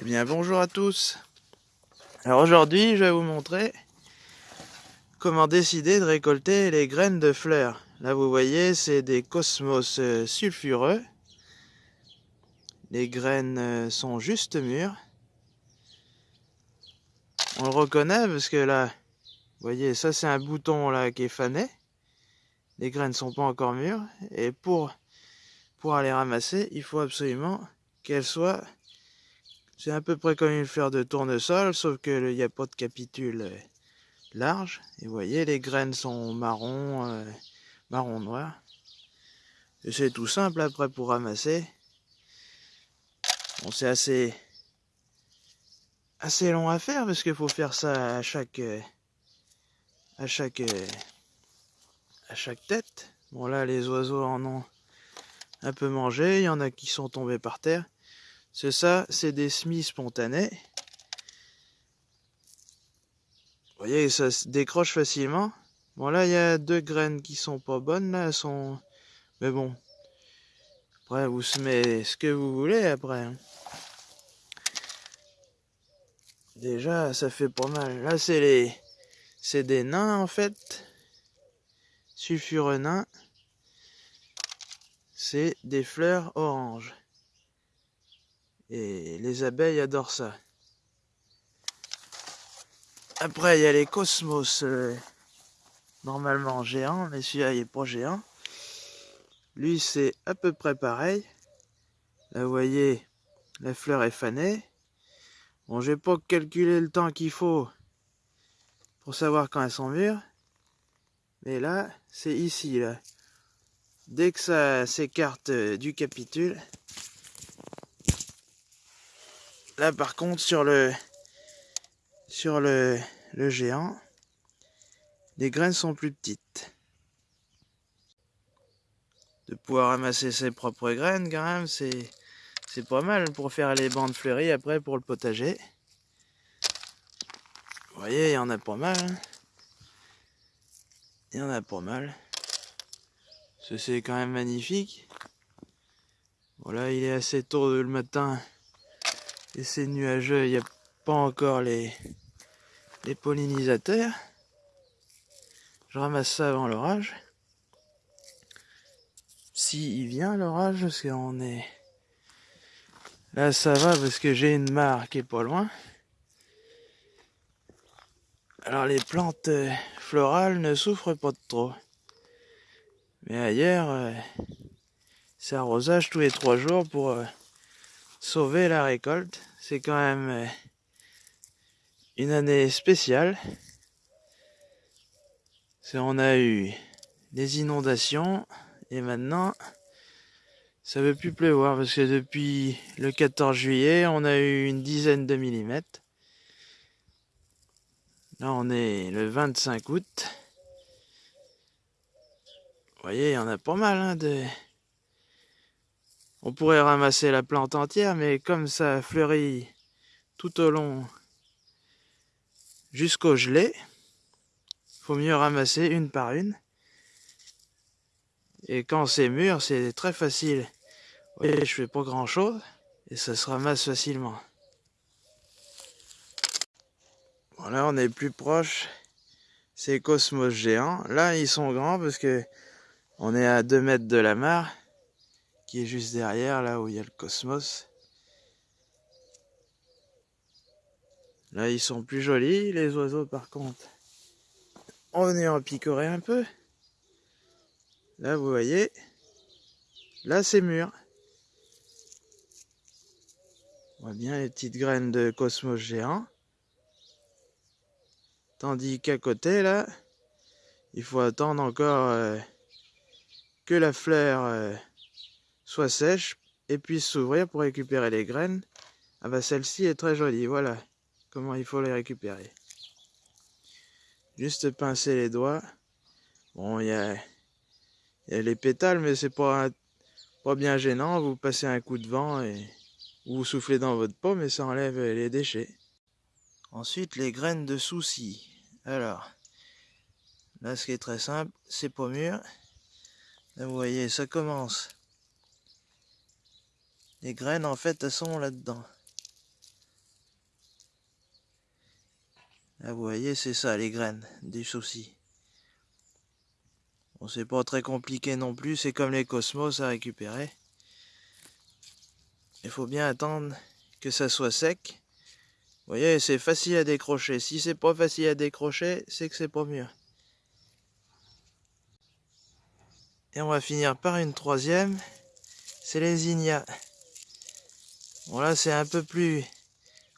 Eh bien bonjour à tous Alors aujourd'hui je vais vous montrer comment décider de récolter les graines de fleurs. Là vous voyez c'est des cosmos euh, sulfureux. Les graines euh, sont juste mûres. On le reconnaît parce que là, vous voyez ça c'est un bouton là qui est fané. Les graines sont pas encore mûres et pour, pour aller ramasser il faut absolument qu'elles soient c'est à peu près comme une fleur de tournesol, sauf qu'il n'y a pas de capitule euh, large. Et vous voyez, les graines sont marron, euh, marron noir. Et c'est tout simple après pour ramasser. Bon, c'est assez, assez long à faire parce qu'il faut faire ça à chaque, euh, à chaque, à chaque tête. Bon là, les oiseaux en ont un peu mangé. Il y en a qui sont tombés par terre. C'est ça, c'est des semis spontanés. Vous voyez, ça se décroche facilement. Bon, là, il y a deux graines qui sont pas bonnes, là, elles sont... Mais bon, après, vous semez ce que vous voulez, après. Déjà, ça fait pas mal. Là, c'est les... C'est des nains, en fait. Sulfureux nains. C'est des fleurs oranges. Et les abeilles adorent ça. Après, il y a les cosmos, euh, normalement géants, mais celui-là, il n'est pas géant. Lui, c'est à peu près pareil. Là, vous voyez, la fleur est fanée. Bon, j'ai pas calculé le temps qu'il faut pour savoir quand elles sont mûres. Mais là, c'est ici, là. Dès que ça s'écarte euh, du capitule, Là par contre sur le sur le, le géant, les graines sont plus petites. De pouvoir ramasser ses propres graines quand même, c'est c'est pas mal pour faire les bandes fleuries après pour le potager. Vous voyez, il y en a pas mal. Hein. Il y en a pas mal. C'est quand même magnifique. Voilà, il est assez tôt le matin et c'est nuageux, il n'y a pas encore les, les pollinisateurs. Je ramasse ça avant l'orage. Si il vient l'orage, parce qu'on est... Là ça va parce que j'ai une mare qui est pas loin. Alors les plantes euh, florales ne souffrent pas de trop. Mais ailleurs, euh, c'est arrosage tous les trois jours pour euh, sauver la récolte. C'est quand même euh, une année spéciale. On a eu des inondations et maintenant ça veut plus pleuvoir parce que depuis le 14 juillet on a eu une dizaine de millimètres. Là on est le 25 août. Vous voyez, il y en a pas mal hein, de, on pourrait ramasser la plante entière, mais comme ça fleurit tout au long jusqu'au gelé, faut mieux ramasser une par une. Et quand c'est mûr, c'est très facile. Voyez, je fais pas grand chose et ça se ramasse facilement. Voilà, on est plus proche. C'est Cosmos géants. Là, ils sont grands parce que on est à 2 mètres de la mare qui est juste derrière, là où il y a le cosmos. Là, ils sont plus jolis, les oiseaux, par contre. On est en picorer un peu. Là, vous voyez, là, c'est mûr. On voit bien les petites graines de cosmos géant. Tandis qu'à côté, là, il faut attendre encore euh, que la fleur... Euh, soit sèche et puisse s'ouvrir pour récupérer les graines. Ah bah celle-ci est très jolie, voilà comment il faut les récupérer. Juste pincer les doigts. Bon, il y a, les pétales, mais c'est pas, pas bien gênant. Vous passez un coup de vent et vous soufflez dans votre peau, mais ça enlève les déchets. Ensuite, les graines de souci. Alors, là, ce qui est très simple, c'est pas mûr. Vous voyez, ça commence les graines, en fait, elles sont là-dedans. Là, vous voyez, c'est ça les graines du souci. Bon, c'est pas très compliqué non plus, c'est comme les cosmos à récupérer. Il faut bien attendre que ça soit sec. Vous voyez, c'est facile à décrocher. Si c'est pas facile à décrocher, c'est que c'est pas mieux. Et on va finir par une troisième. C'est les ignas. Bon là, c'est un peu plus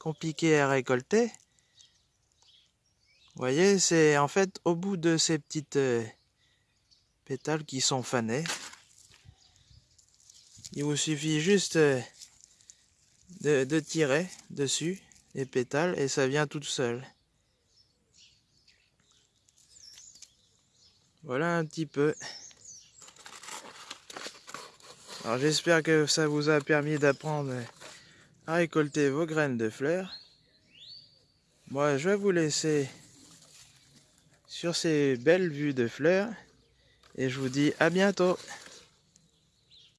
compliqué à récolter. Vous voyez, c'est en fait au bout de ces petites euh, pétales qui sont fanés. Il vous suffit juste euh, de, tirer dessus les pétales et ça vient tout seul. Voilà un petit peu. Alors j'espère que ça vous a permis d'apprendre à récolter vos graines de fleurs. Moi je vais vous laisser sur ces belles vues de fleurs et je vous dis à bientôt.